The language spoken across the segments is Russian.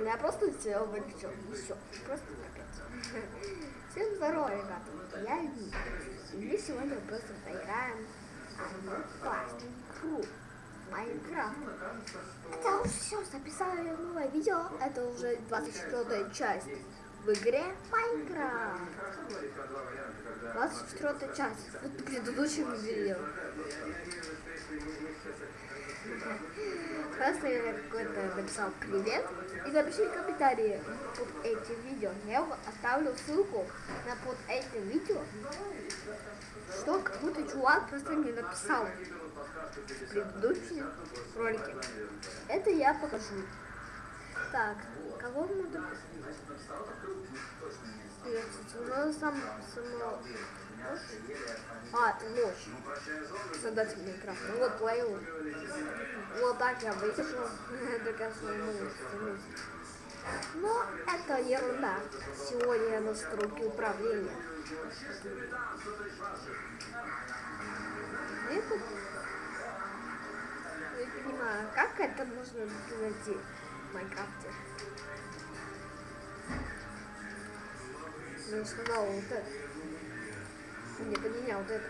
блин, я просто сделал вылечил. Все, просто капец. Всем здорово, ребята. Я Ди. И мы сегодня просто поиграем игру. Майнкрафт. Это уже все, записали новое видео. Это уже 24 часть в игре Майнкрафт. 24 часть. Вот предыдущем видео. Просто я какой-то написал привет и напиши комментарии под этим видео. Я оставлю ссылку на под этим видео, что какой-то чувак просто мне написал в предыдущем ролике. Это я покажу. Так, кого мы тут... Ну, сам, само... А, ночь. Создатель Майнкрафта. Ну вот, плейл. Вот так я вышел. до конца Но это ерунда. Сегодня настройки управления. Это... Не понимаю, как это можно найти Майнкрафте? Я сказал вот это. Не поменял вот это.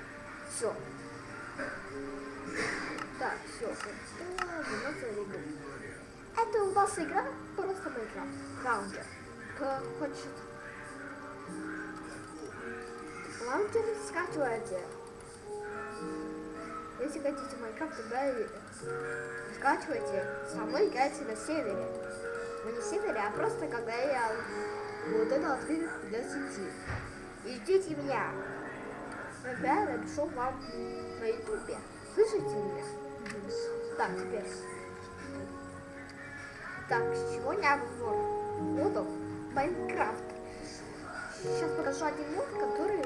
Все. Так, все. Это у вас игра просто Minecraft. Лаунчер. Кто хочет. Лаунчер скачивайте. Если хотите Minecraft, тогда скачивайте. Со мной играйте на сервере. Но не сервере, а просто когда я вот это открыл для сети. И ждите меня. Я напишу вам на ютубе. Слышите меня? Так, теперь. Так, сегодня обзор модов Майнкрафт. Сейчас покажу один мод, который...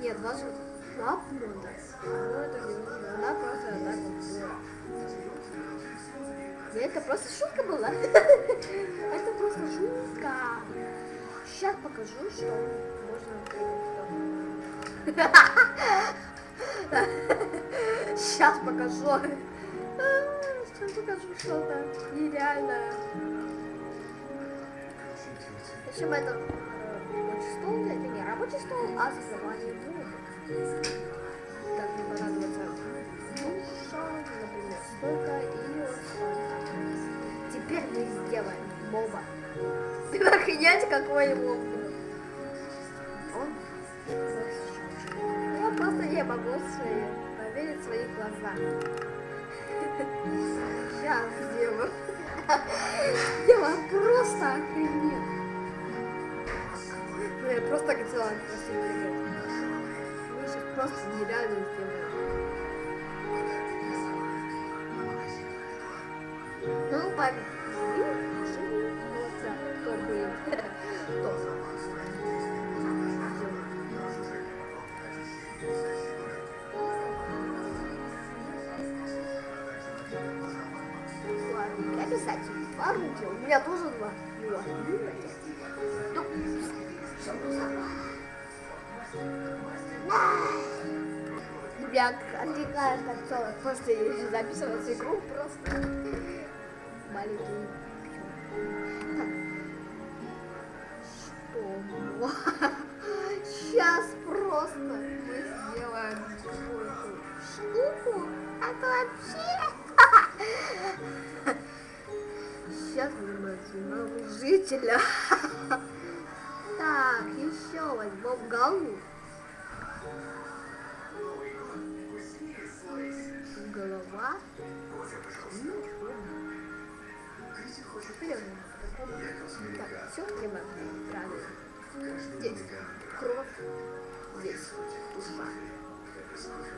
Нет, даже два мода. Но это не нужно, она просто так вот была. Это просто шутка была. Это просто шутка. Сейчас покажу, что можно Сейчас покажу. Сейчас покажу что-то нереальное. Общем, это рабочий стол, это не рабочий стол, а создавание трубок. Так, мне понадобится душа, например, столько и столько. Теперь мы сделаем моба. Охренеть, какой моб. Он я просто не могу свои, поверить в свои глаза. Сейчас сделаю. Дело просто охренеть. Ну, я просто хотела сейчас просто нереально сделаем. Ну, папа. Кто будет? Кто? писать орудие. У меня тоже два. Ребят, отвлекает как целое. Просто записывать игру просто маленький. Что? Сейчас просто мы сделаем какую-то штуку. Это вообще сейчас мы возьмем жителя. Так, все прямо правильно. Здесь кровь, здесь душа.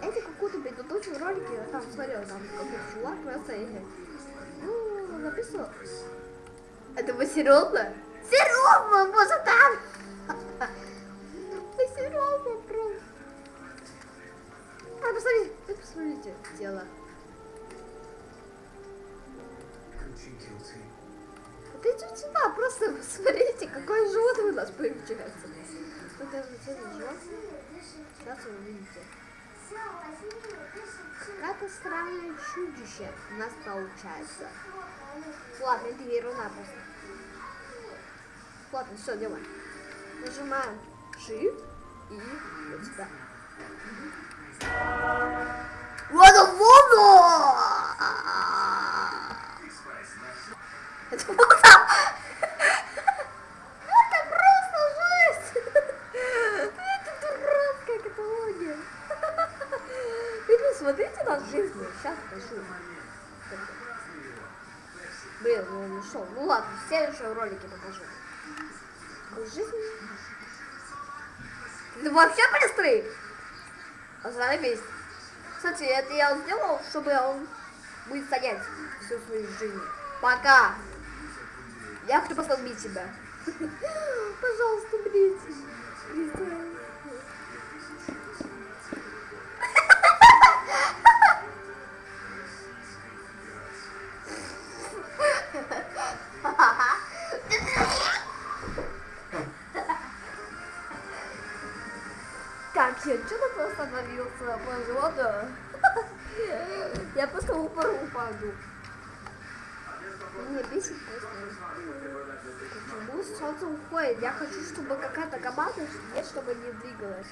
Это какой-то предыдущий ролик я там смотрел, там какой-то чувак просто ну, написал. Это вы серьезно? Серьезно, боже, там! Вы серьезно, просто. А, посмотрите, вы посмотрите, дело. Вот идите сюда, просто посмотрите, какое животное у нас получается. Вот это животное. Сейчас вы увидите. Какая-то странное чудище у нас получается. Ладно, это ерунда просто. Ладно, все, делаем. Нажимаем Shift и вот сюда. Это вот Это просто жесть! Это дурацкая каталогия. Вы на жизнь. Сейчас покажу. Блин, ну он. Ну ладно, в следующем ролике покажу. Жизнь. Ты вообще быстрый? Заебись. Кстати, это я сделал, чтобы он будет стоять всю свою жизнь. Пока. Я хочу посмотреть тебя. Пожалуйста, блин. Я просто упору упаду. Мне бесит просто. Почему солнце уходит? Я хочу, чтобы какая-то команда чтобы не двигалась.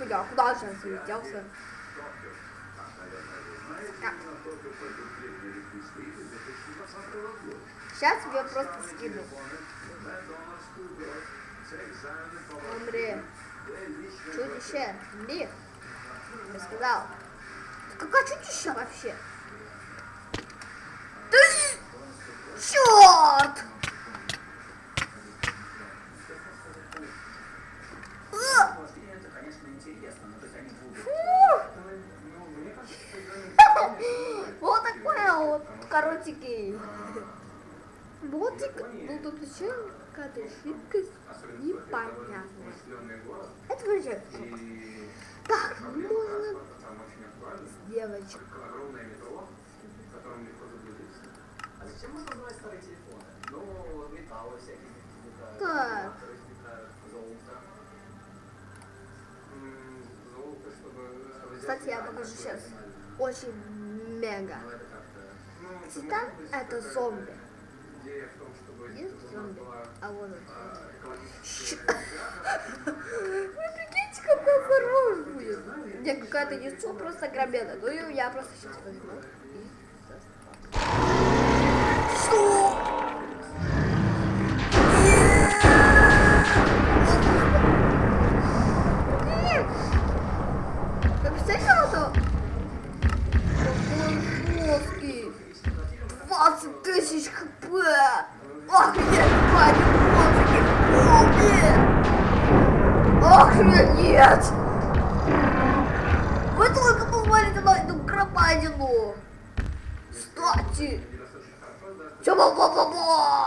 Бля, куда же он залетелся? Сейчас я просто скину. Умри. Чудище. Умри. Я сказал. Какое чудище вообще? Да черт! Жидкость непонятная. Это вообще Так, можно с всякие. Так. Кстати, я покажу сейчас. Очень мега. Титан это зомби. Идея в том, чтобы... Есть зомби? А вот а, экологически- Вы прикиньте, какой хорош будет. Мне какая-то яйцо просто громадное. Ну и я просто сейчас возьму. и Что? Тысяч хп! Охренеть, парень, вот Охренеть! Вы только посмотрите на эту громадину! Кстати! Чё ба ба ба ба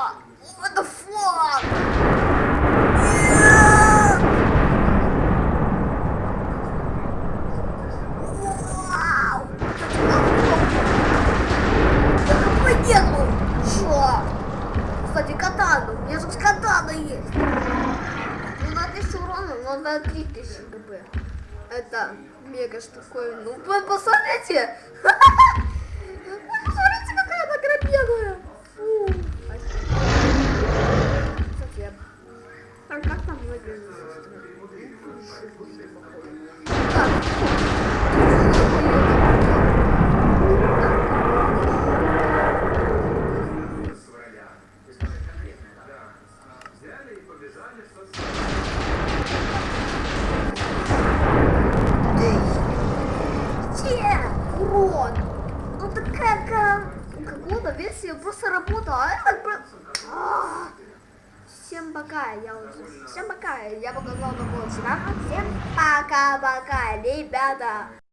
Катана. У меня же катана есть. Ну, на 1000 урона, но на 3000 гп. Это мега штуковина. Ну, вы посмотрите. Посмотрите, какая она громадная. Фу. Я... А как там выглядит? Так. с февраля. То есть, это конкретно, да. А, Взяли и побежали в соцсети. Где? Урод! Ну такая как... Какого-то версия просто работала, а это. Всем пока, я уже... Всем пока, я показал такого чувака. Всем пока-пока, ребята!